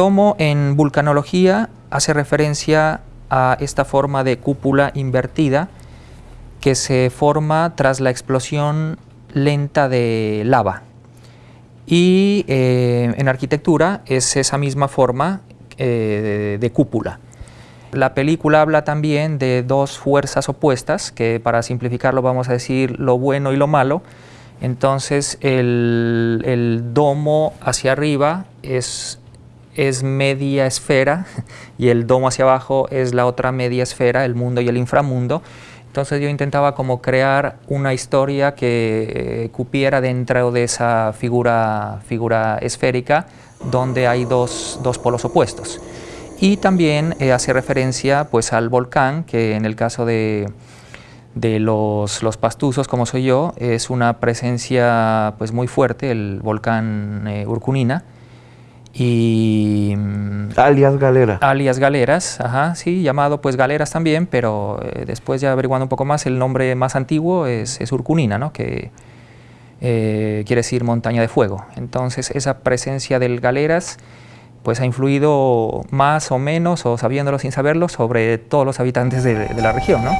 Domo en vulcanología hace referencia a esta forma de cúpula invertida que se forma tras la explosión lenta de lava. Y eh, en arquitectura es esa misma forma eh, de, cúpula. La película habla también de dos fuerzas opuestas, que para simplificarlo vamos a decir lo bueno y lo malo. Entonces el, el domo hacia arriba es es media esfera y el domo hacia abajo es la otra media esfera, el mundo y el inframundo. Entonces yo intentaba como crear una historia que eh, cupiera dentro de esa figura, figura esférica donde hay dos, dos polos opuestos. Y también eh, hace referencia pues, al volcán, que en el caso de, de los, los, pastuzos, como soy yo, es una presencia pues, muy fuerte, el volcán eh, Urcunina, y mm, alias Galera. Alias Galeras, ajá, sí, llamado pues Galeras también, pero eh, después ya averiguando un poco más, el nombre más antiguo es, es Urcunina, ¿no? que eh, quiere decir montaña de fuego. Entonces esa presencia del Galeras pues ha influido más o menos, o sabiéndolo sin saberlo, sobre todos los habitantes de, de la región, ¿no?